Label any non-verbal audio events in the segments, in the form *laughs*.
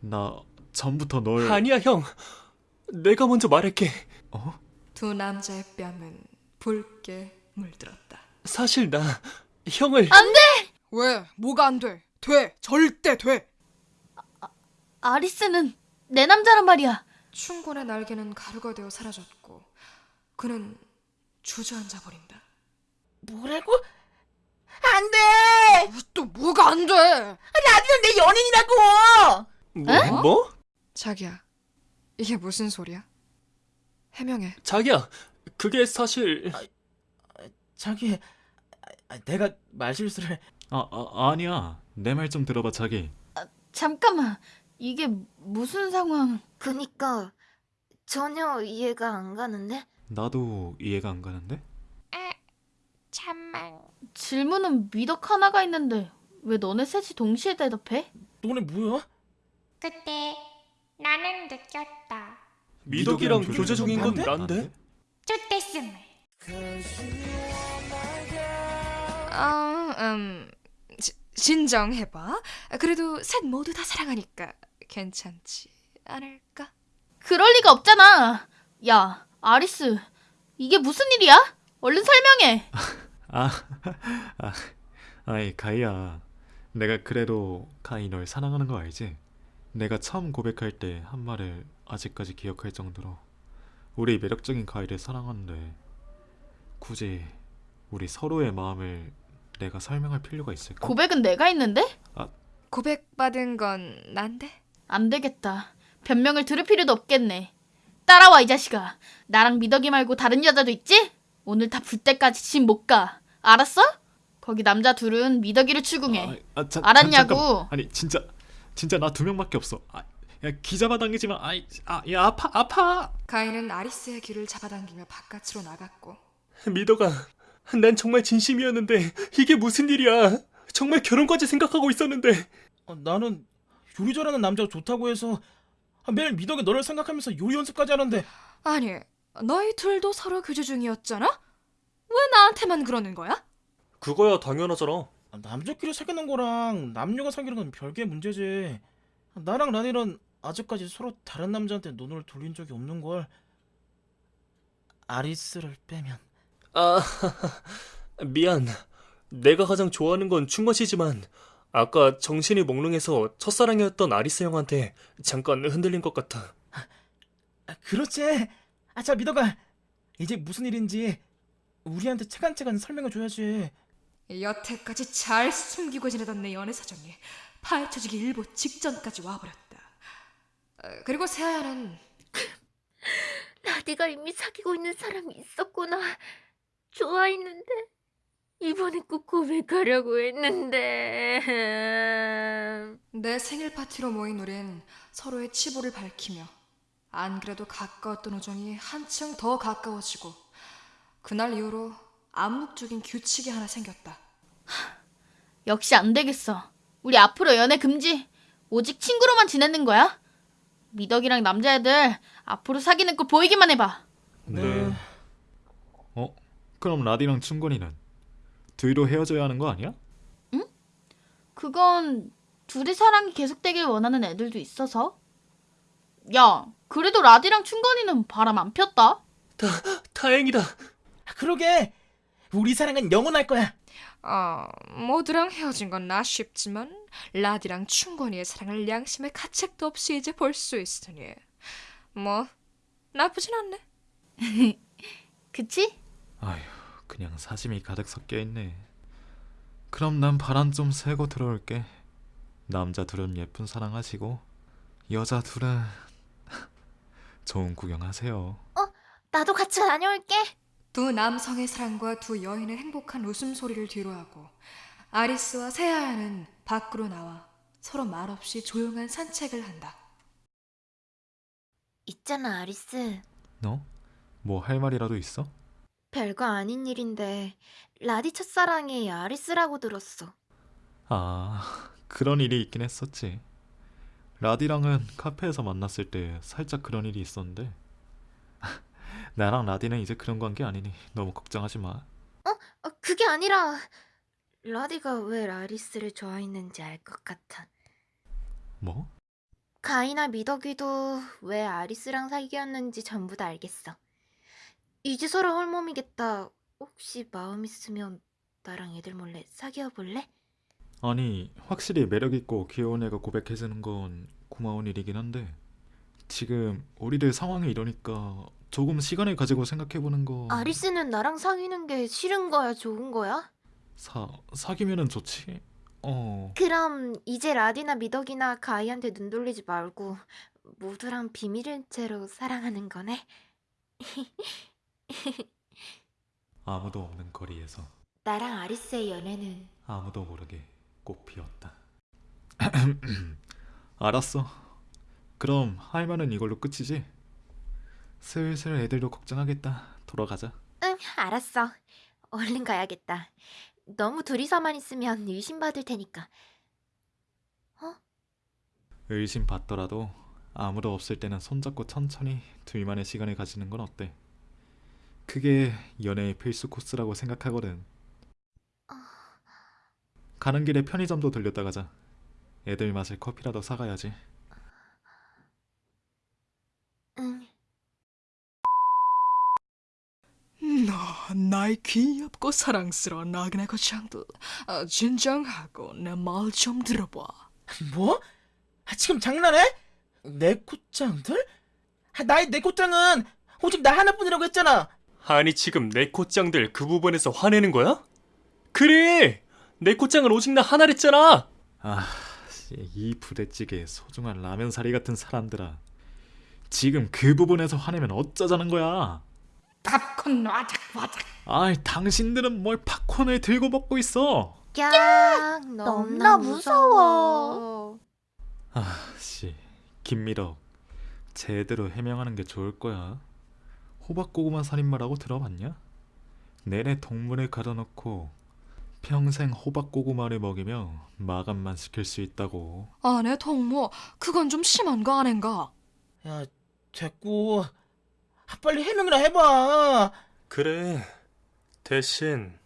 나 전부터 널 아니야, 형. 내가 먼저 말할게. 어? 두 남자의 뺨은 붉게 물들었다. 사실 나 형을 왜? 뭐가 안 돼? 돼. 절대 돼. 아리스는 내 남자란 말이야. 충곤의 날개는 가루가 되어 사라졌고 그는 주저앉아 버린다. 뭐라고? 안 돼! 또 뭐가 안 돼? 라디오는 내 연인이라고! 뭐? 뭐? 자기야, 이게 무슨 소리야? 해명해. 자기야, 그게 사실 자기, 아, 내가 말실수를. 아, 아 아니야 내 말 좀 들어봐 자기 잠깐만. 이게 무슨 상황? 그니까 전혀 이해가 안 가는데? 나도 이해가 안 가는데 참만 질문은 미덕 하나가 있는데 왜 너네 셋이 동시에 대답해? 너네 뭐야? 그때 나는 느꼈다 미덕이랑 교제 중인 건 난데? 난데? 쫓댔음을 아, 음, 지- 진정해봐. 그래도 셋 모두 다 사랑하니까 괜찮지 않을까? 그럴 리가 없잖아. 야, 아리스. 이게 무슨 일이야? 얼른 설명해. 아, 아 아이 가이야 내가 그래도 가이 널 사랑하는 거 알지? 내가 처음 고백할 때 한 말을 아직까지 기억할 정도로 우리 매력적인 가이를 사랑하는데 굳이 우리 서로의 마음을 내가 설명할 필요가 있을까? 고백은 내가 했는데? 고백받은 건 난데? 안 되겠다. 변명을 들을 필요도 없겠네. 따라와, 이 자식아. 나랑 미덕이 말고 다른 여자도 있지? 오늘 다 불 때까지 집 못 가. 알았어? 거기 남자 둘은 미덕이를 추궁해. 아, 아, 자, 알았냐고. 잠- 잠깐만. 아니 진짜 진짜 나 두 명밖에 없어. 아, 야 기자마 당기지만 아이 아, 야 아파 아파. 가인은 아리스의 귀를 잡아당기며 바깥으로 나갔고 미덕아, 난 정말 진심이었는데 이게 무슨 일이야? 정말 결혼까지 생각하고 있었는데 어, 나는 요리 잘하는 남자가 좋다고 해서 아, 매일 미덕에 너를 생각하면서 요리 연습까지 하는데 아니 너희 둘도 서로 교제 중이었잖아? 왜 나한테만 그러는 거야? 그거야 당연하잖아. 아, 남자끼리 사귀는 거랑 남녀가 사귀는 건 별개의 문제지. 나랑 라니는 아직까지 서로 다른 남자한테 눈을 돌린 적이 없는 걸. 아리스를 빼면 아, *laughs* 미안. 내가 가장 좋아하는 건 충것이지만 아까 정신이 몽롱해서 첫사랑이었던 아리스 형한테 잠깐 흔들린 것 같아. 아, 그렇지. 아, 자 미덕아, 이제 무슨 일인지 우리한테 차근차근 설명해 줘야지. 여태까지 잘 숨기고 지내던 내 연애 사정이 파헤쳐지기 일보 직전까지 와버렸다. 어, 그리고 세아야는 *laughs* 라디가 이미 사귀고 있는 사람이 있었구나 좋아했는데 이번에 꼭 고백하려고 했는데 *laughs* 내 생일 파티로 모인 우린 서로의 치부를 밝히며 안 그래도 가까웠던 우정이 한층 더 가까워지고 그날 이후로 암묵적인 규칙이 하나 생겼다. 역시 안 되겠어. 우리 앞으로 연애 금지. 오직 친구로만 지내는 거야. 미덕이랑 남자애들 앞으로 사귀는 거 보이기만 해봐. 네. 어? 그럼 라디랑 충곤이는 둘도 헤어져야 하는 거 아니야? 그건 둘이 사랑이 계속되길 원하는 애들도 있어서. 야, 그래도 라디랑 충건이는 바람 안 폈다. 다행이다. 아, 그러게. 우리 사랑은 영원할 거야. 어, 모두랑 헤어진 건 아쉽지만 라디랑 충건이의 사랑을 양심의 가책도 없이 이제 볼 수 있으니 뭐 나쁘진 않네. *laughs* 그치? 아휴 그냥 사심이 가득 섞여 있네. 그럼 난 바람 좀 쐬고 들어올게. 남자 둘은 예쁜 사랑하시고 여자 둘은 *laughs* 좋은 구경하세요. 나도 같이 다녀올게 두 남성의 사랑과 두 여인의 행복한 웃음소리를 뒤로하고 아리스와 세아야는 밖으로 나와 서로 말없이 조용한 산책을 한다. 있잖아 아리스 너? 뭐 할 말이라도 있어? 별거 아닌 일인데 라디 첫사랑이 아리스라고 들었어 아 그런 일이 있긴 했었지. 라디랑은 카페에서 만났을 때 살짝 그런 일이 있었는데 나랑 라디는 이제 그런 관계 아니니 너무 걱정하지 마. 어, 그게 아니라 라디가 왜 아리스를 좋아했는지 알 것 같아 뭐? 가이나 미덕이도 왜 아리스랑 사귀었는지 전부 다 알겠어. 이제 서로 홀몸이겠다. 혹시 마음 있으면 나랑 애들 몰래 사귀어 볼래? 아니, 확실히 매력 있고 귀여운 애가 고백해주는 건 고마운 일이긴 한데, 지금 우리들 상황이 이러니까 조금 시간을 가지고 생각해보는 거, 아리스는 나랑 사귀는 게 싫은 거야, 좋은 거야? 사, 사귀면은 좋지? 어, 그럼 이제 라디나 미덕이나 가이한테 눈 돌리지 말고 모두랑 비밀인 채로 사랑하는 거네? *laughs* 아무도 없는 거리에서 나랑 아리스의 연애는 아무도 모르게 꽃 피었다. *clears throat* 알았어. 그럼 할 말은 이걸로 끝이지? 슬슬 애들도 걱정하겠다. 돌아가자. 응, 알았어. 얼른 가야겠다. 너무 둘이서만 있으면 의심받을 테니까. 의심 받더라도 아무도 없을 때는 손잡고 천천히 둘만의 시간을 가지는 건 어때? 그게 연애의 필수 코스라고 생각하거든. 가는 길에 편의점도 들렸다 가자. 애들 마실 커피라도 사가야지. 응. 너 나의 귀엽고 사랑스러운 나그네 거창들 아, 진정하고 내 말 좀 들어봐. 뭐? 아, 지금 장난해? 내 코짱들? 아, 나의 내 코짱은 오직 나 하나뿐이라고 했잖아. 아니 지금 내 코짱들 그 부분에서 화내는 거야? 그래! 내 코짱은 오직 나 하나랬잖아! 아, 씨, 이 부대찌개 소중한 라면 사리 같은 사람들아. 지금 그 부분에서 화내면 어쩌자는 거야? 팝콘 와작 와작. 아이, 당신들은 뭘 팝콘을 들고 먹고 있어? 야, 너무나 무서워. 아, 씨, 김미덕, 제대로 해명하는 게 좋을 거야. 호박고구마 살인마라고 들어봤냐? 내내 동물을 가둬놓고 평생 호박고구마를 먹이며 마감만 시킬 수 있다고. 아내 동무 그건 좀 심한 거 아닌가? 야, 됐고. 아, 빨리 해명이나 해봐. 그래 대신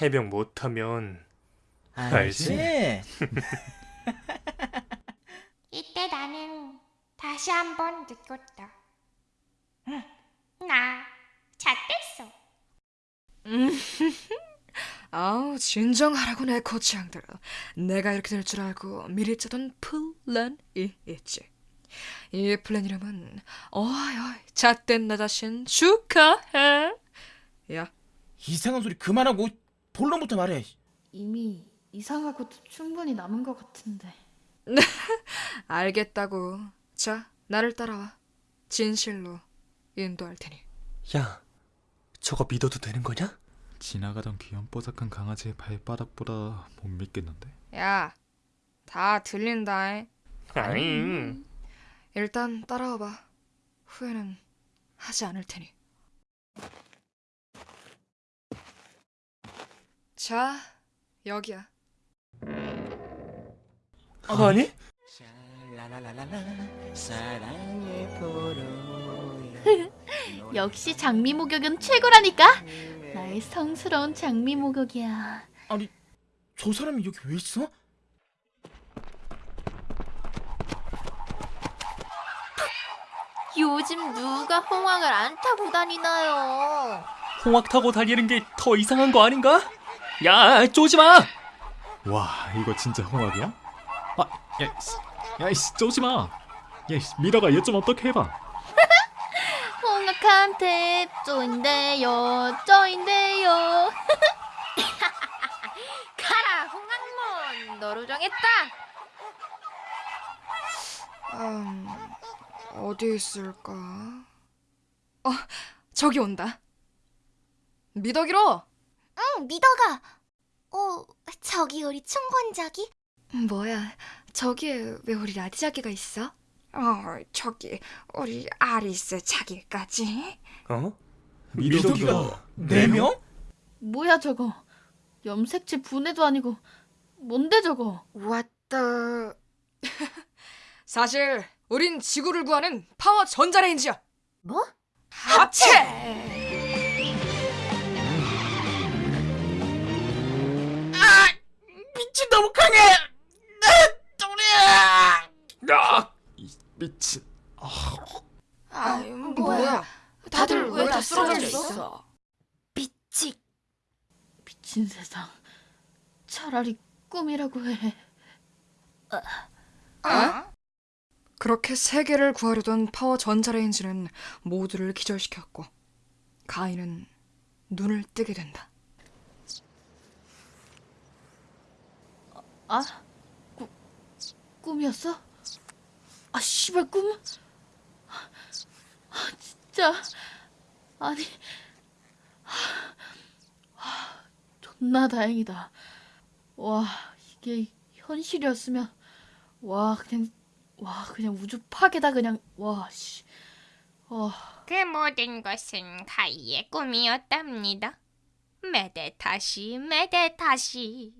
해명 못하면 알지? *laughs* 이때 나는 다시 한번 느꼈다. 응, 나 잣됐어. *laughs* 아우 진정하라고 내 고창들. 내가 이렇게 될 줄 알고 미리 짜던 플랜이 있지. 이 플랜 이름은 어이 어이 잣된 나 자신 축하해. 야 이상한 소리 그만하고 본론부터 말해. 이미 이상하고도 충분히 남은 것 같은데. *laughs* 알겠다고. 자 나를 따라와. 진실로 인도할 테니. 야 저거 믿어도 되는 거냐? 지나가던 귀염뽀짝한 강아지의 발바닥보다 못 믿겠는데? 야 다 들린다. 아니 일단 따라와봐. 후회는 하지 않을 테니. 자, 여기야. 아니? *laughs* 역시 장미 목욕은 최고라니까. 나의 성스러운 장미 목욕이야. 아니, 저 사람이 여기 왜 있어? 요즘 누가 홍황을 안 타고 다니나요? 홍학 타고 달리는 게 더 이상한 거 아닌가? 야 쪼지 마! 와, 이거 진짜 홍합이야? 아, 야, 야, 이씨, 쪼지 마. 야, 미라가 얘 좀 어떻게 해봐. *laughs* 홍학한테 쪼인데요, 쪼인데요. *laughs* 가라 홍학몬 너로 정했다. 음, 어디 있을까? 어, 저기 온다. 미덕이로. 응 미덕아. 어 저기 우리 충곤자기? 뭐야? 저기에 왜 우리 라디자기가 있어? 어, 저기 우리 아리스 자기까지. 어? 미덕이가 네 명? 뭐야 저거? 염색체 분해도 아니고 뭔데 저거? 왔다. *laughs* 사실 우린 지구를 구하는 파워 전자레인지야. 뭐? 합체. 미친 너무 강해. 아, 또리야. 야! 미친. 아, 뭐야? 다들 왜 다 쓰러져 있어? 미치. 미친 세상. 차라리 꿈이라고 해. 그렇게 세계를 구하려던 파워 전자레인지는 모두를 기절시켰고 가인은 눈을 뜨게 된다. 아? 꾸, 꿈이었어? 아, 씨발, 꿈? 아, 진짜. 아니. 아, 존나 다행이다. 와, 이게 현실이었으면, 와, 그냥, 와, 그냥 우주 파괴다, 그냥, 와, 씨. 와, 그 모든 것은 가이의 꿈이었답니다. 메데타시 메데타시